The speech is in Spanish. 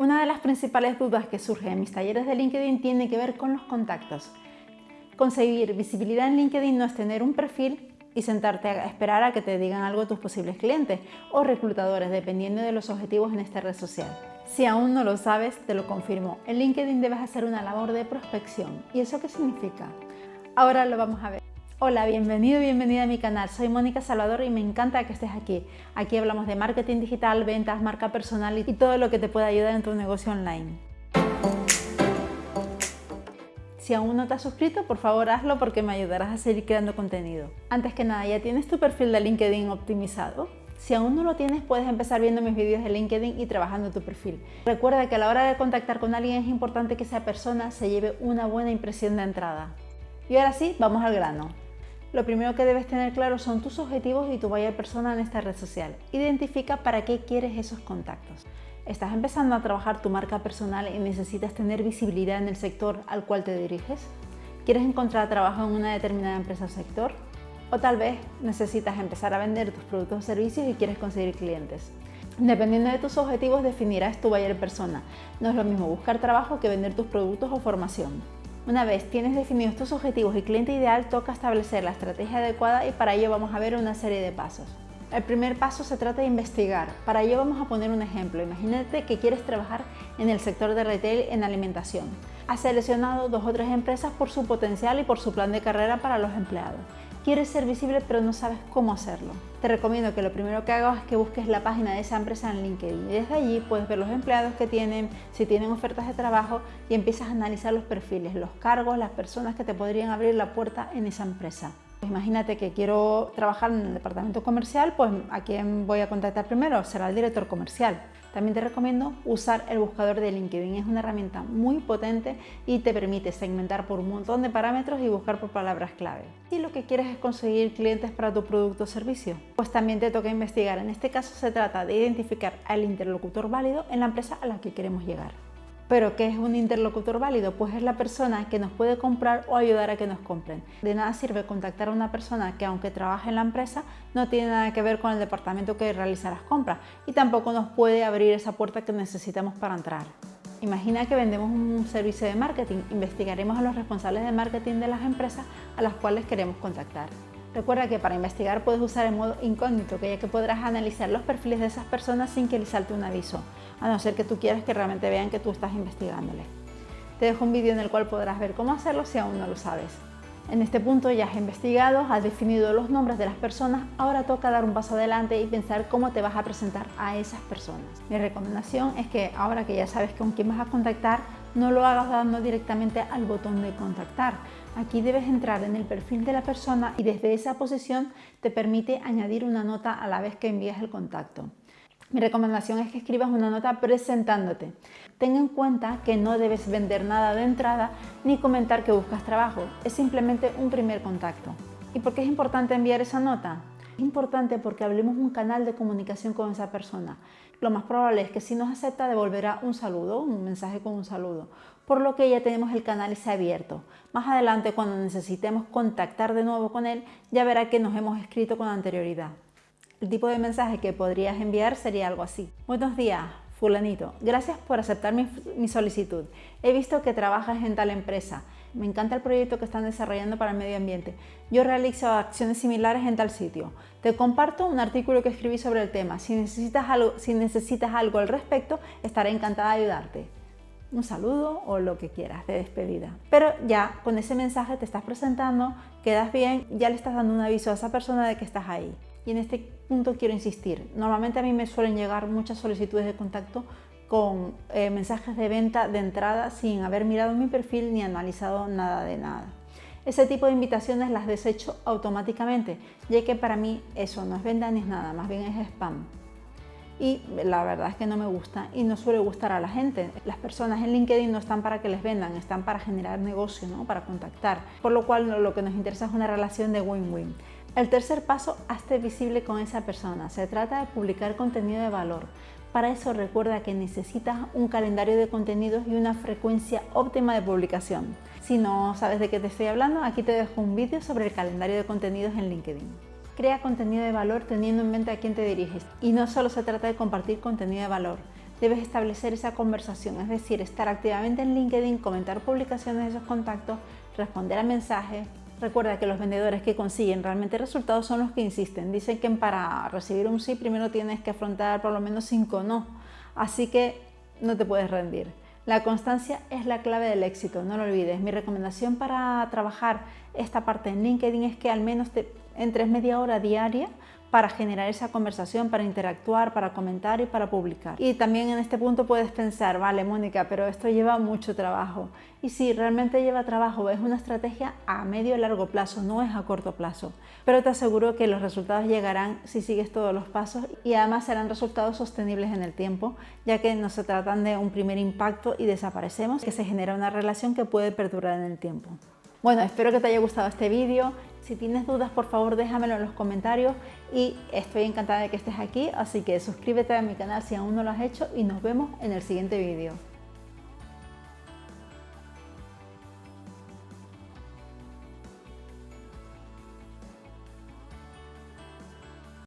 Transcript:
Una de las principales dudas que surge en mis talleres de LinkedIn tiene que ver con los contactos. Conseguir visibilidad en LinkedIn no es tener un perfil y sentarte a esperar a que te digan algo tus posibles clientes o reclutadores, dependiendo de los objetivos en esta red social. Si aún no lo sabes, te lo confirmo. En LinkedIn debes hacer una labor de prospección. ¿Y eso qué significa? Ahora lo vamos a ver. Hola, bienvenido, bienvenida a mi canal. Soy Mónica Salvador y me encanta que estés aquí. Aquí hablamos de marketing digital, ventas, marca personal y todo lo que te pueda ayudar en tu negocio online. Si aún no te has suscrito, por favor hazlo porque me ayudarás a seguir creando contenido. Antes que nada, ¿ya tienes tu perfil de LinkedIn optimizado? Si aún no lo tienes, puedes empezar viendo mis vídeos de LinkedIn y trabajando tu perfil. Recuerda que a la hora de contactar con alguien es importante que esa persona se lleve una buena impresión de entrada. Y ahora sí, vamos al grano. Lo primero que debes tener claro son tus objetivos y tu buyer persona en esta red social. Identifica para qué quieres esos contactos. ¿Estás empezando a trabajar tu marca personal y necesitas tener visibilidad en el sector al cual te diriges? ¿Quieres encontrar trabajo en una determinada empresa o sector? O tal vez necesitas empezar a vender tus productos o servicios y quieres conseguir clientes. Dependiendo de tus objetivos definirás tu buyer persona. No es lo mismo buscar trabajo que vender tus productos o formación. Una vez tienes definidos tus objetivos y cliente ideal, toca establecer la estrategia adecuada y para ello vamos a ver una serie de pasos. El primer paso se trata de investigar. Para ello vamos a poner un ejemplo. Imagínate que quieres trabajar en el sector de retail en alimentación. Has seleccionado dos o tres empresas por su potencial y por su plan de carrera para los empleados. Quieres ser visible pero no sabes cómo hacerlo. Te recomiendo que lo primero que hagas es que busques la página de esa empresa en LinkedIn y desde allí puedes ver los empleados que tienen, si tienen ofertas de trabajo y empiezas a analizar los perfiles, los cargos, las personas que te podrían abrir la puerta en esa empresa. Imagínate que quiero trabajar en el departamento comercial, pues ¿a quién voy a contactar primero? Será el director comercial. También te recomiendo usar el buscador de LinkedIn. Es una herramienta muy potente y te permite segmentar por un montón de parámetros y buscar por palabras clave. Si lo que quieres es conseguir clientes para tu producto o servicio, pues también te toca investigar. En este caso se trata de identificar al interlocutor válido en la empresa a la que queremos llegar. ¿Pero qué es un interlocutor válido? Pues es la persona que nos puede comprar o ayudar a que nos compren. De nada sirve contactar a una persona que aunque trabaje en la empresa no tiene nada que ver con el departamento que realiza las compras y tampoco nos puede abrir esa puerta que necesitamos para entrar. Imagina que vendemos un servicio de marketing, investigaremos a los responsables de marketing de las empresas a las cuales queremos contactar. Recuerda que para investigar puedes usar el modo incógnito, que ya que podrás analizar los perfiles de esas personas sin que les salte un aviso, a no ser que tú quieras que realmente vean que tú estás investigándoles. Te dejo un vídeo en el cual podrás ver cómo hacerlo si aún no lo sabes. En este punto ya has investigado, has definido los nombres de las personas, ahora toca dar un paso adelante y pensar cómo te vas a presentar a esas personas. Mi recomendación es que ahora que ya sabes con quién vas a contactar, no lo hagas dando directamente al botón de contactar. Aquí debes entrar en el perfil de la persona y desde esa posición te permite añadir una nota a la vez que envías el contacto. Mi recomendación es que escribas una nota presentándote. Ten en cuenta que no debes vender nada de entrada ni comentar que buscas trabajo. Es simplemente un primer contacto. ¿Y por qué es importante enviar esa nota? Es importante porque hablemos un canal de comunicación con esa persona. Lo más probable es que si nos acepta devolverá un saludo, un mensaje con un saludo, por lo que ya tenemos el canal ese abierto. Más adelante cuando necesitemos contactar de nuevo con él, ya verá que nos hemos escrito con anterioridad. El tipo de mensaje que podrías enviar sería algo así. Buenos días, fulanito, gracias por aceptar mi, mi, solicitud. He visto que trabajas en tal empresa. Me encanta el proyecto que están desarrollando para el medio ambiente. Yo realizo acciones similares en tal sitio. Te comparto un artículo que escribí sobre el tema. Si necesitas algo, si necesitas algo al respecto, estaré encantada de ayudarte. Un saludo o lo que quieras de despedida. Pero ya con ese mensaje te estás presentando, quedas bien, ya le estás dando un aviso a esa persona de que estás ahí. Y en este punto quiero insistir, normalmente a mí me suelen llegar muchas solicitudes de contacto con eh, mensajes de venta de entrada sin haber mirado mi perfil ni analizado nada de nada. Ese tipo de invitaciones las desecho automáticamente, ya que para mí eso no es venta ni es nada, más bien es spam. Y la verdad es que no me gusta y no suele gustar a la gente. Las personas en LinkedIn no están para que les vendan, están para generar negocio, ¿no? para contactar. Por lo cual lo que nos interesa es una relación de win-win. El tercer paso, hazte visible con esa persona. Se trata de publicar contenido de valor. Para eso recuerda que necesitas un calendario de contenidos y una frecuencia óptima de publicación. Si no sabes de qué te estoy hablando, aquí te dejo un vídeo sobre el calendario de contenidos en LinkedIn. Crea contenido de valor teniendo en mente a quién te diriges. Y no solo se trata de compartir contenido de valor, debes establecer esa conversación, es decir, estar activamente en LinkedIn, comentar publicaciones de esos contactos, responder a mensajes. Recuerda que los vendedores que consiguen realmente resultados son los que insisten. Dicen que para recibir un sí primero tienes que afrontar por lo menos cinco no. Así que no te puedes rendir. La constancia es la clave del éxito, no lo olvides. Mi recomendación para trabajar esta parte en LinkedIn es que al menos te entres media hora diaria para generar esa conversación, para interactuar, para comentar y para publicar. Y también en este punto puedes pensar, vale Mónica, pero esto lleva mucho trabajo. Y sí, realmente lleva trabajo, es una estrategia a medio y largo plazo, no es a corto plazo. Pero te aseguro que los resultados llegarán si sigues todos los pasos y además serán resultados sostenibles en el tiempo, ya que no se tratan de un primer impacto y desaparecemos, que se genera una relación que puede perdurar en el tiempo. Bueno, espero que te haya gustado este vídeo. Si tienes dudas, por favor, déjamelo en los comentarios y estoy encantada de que estés aquí, así que suscríbete a mi canal si aún no lo has hecho y nos vemos en el siguiente vídeo.